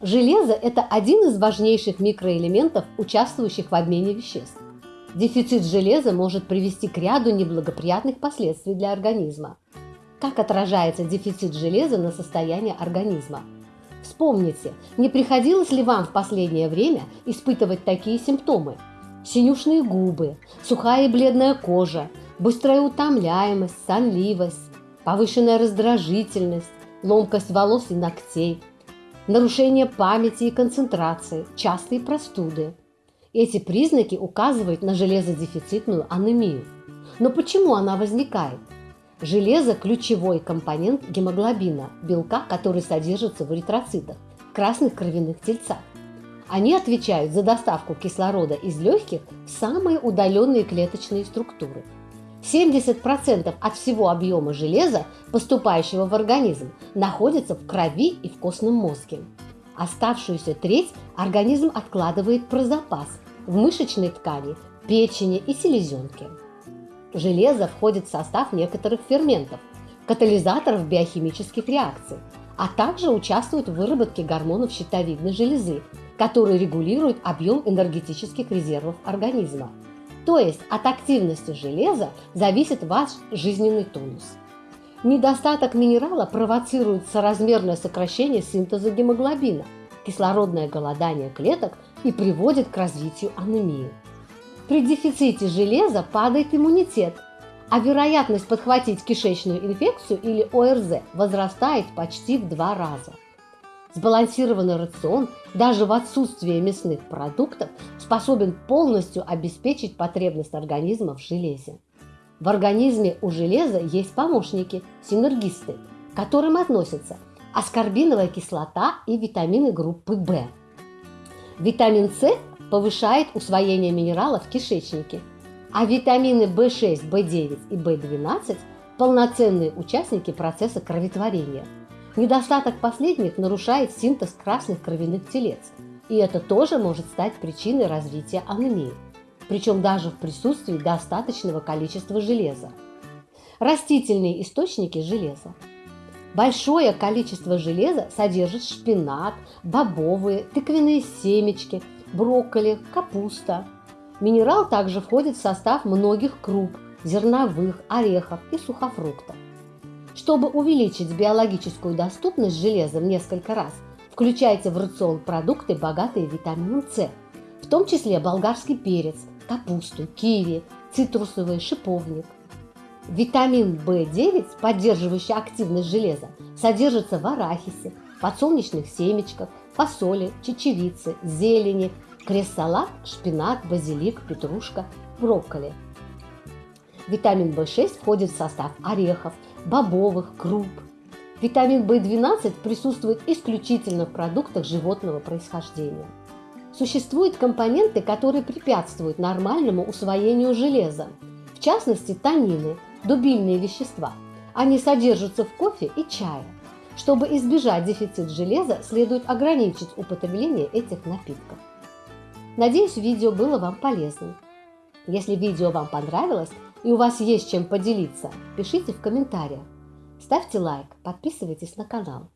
Железо – это один из важнейших микроэлементов, участвующих в обмене веществ. Дефицит железа может привести к ряду неблагоприятных последствий для организма. Как отражается дефицит железа на состояние организма? Вспомните, не приходилось ли вам в последнее время испытывать такие симптомы? Синюшные губы, сухая и бледная кожа, быстрая утомляемость, сонливость, повышенная раздражительность, ломкость волос и ногтей, нарушение памяти и концентрации, частые простуды. Эти признаки указывают на железодефицитную анемию. Но почему она возникает? Железо – ключевой компонент гемоглобина, белка, который содержится в эритроцитах, красных кровяных тельцах. Они отвечают за доставку кислорода из легких в самые удаленные клеточные структуры. 70% от всего объема железа, поступающего в организм, находится в крови и в костном мозге. Оставшуюся треть организм откладывает про запас в мышечной ткани, печени и селезенке. Железо входит в состав некоторых ферментов, катализаторов биохимических реакций, а также участвует в выработке гормонов щитовидной железы, которые регулируют объем энергетических резервов организма. То есть от активности железа зависит ваш жизненный тонус. Недостаток минерала провоцирует соразмерное сокращение синтеза гемоглобина, кислородное голодание клеток и приводит к развитию анемии. При дефиците железа падает иммунитет, а вероятность подхватить кишечную инфекцию или ОРЗ возрастает почти в два раза. Сбалансированный рацион даже в отсутствии мясных продуктов способен полностью обеспечить потребность организма в железе. В организме у железа есть помощники, синергисты, к которым относятся аскорбиновая кислота и витамины группы В. Витамин С повышает усвоение минералов в кишечнике, а витамины В6, В9 и В12 – полноценные участники процесса кроветворения. Недостаток последних нарушает синтез красных кровяных телец, и это тоже может стать причиной развития анемии, причем даже в присутствии достаточного количества железа. Растительные источники железа. Большое количество железа содержит шпинат, бобовые, тыквенные семечки – брокколи, капуста. Минерал также входит в состав многих круп, зерновых, орехов и сухофруктов. Чтобы увеличить биологическую доступность железа в несколько раз, включайте в рацион продукты, богатые витамином С, в том числе болгарский перец, капусту, киви, цитрусовый шиповник. Витамин В9, поддерживающий активность железа, содержится в арахисе, подсолнечных семечках, фасоли, чечевицы, зелени, крест-салат, шпинат, базилик, петрушка, брокколи. Витамин В6 входит в состав орехов, бобовых, круп. Витамин В12 присутствует исключительно в продуктах животного происхождения. Существуют компоненты, которые препятствуют нормальному усвоению железа, в частности танины, дубильные вещества. Они содержатся в кофе и чае. Чтобы избежать дефицит железа, следует ограничить употребление этих напитков. Надеюсь, видео было вам полезным. Если видео вам понравилось и у вас есть чем поделиться, пишите в комментариях. Ставьте лайк, подписывайтесь на канал.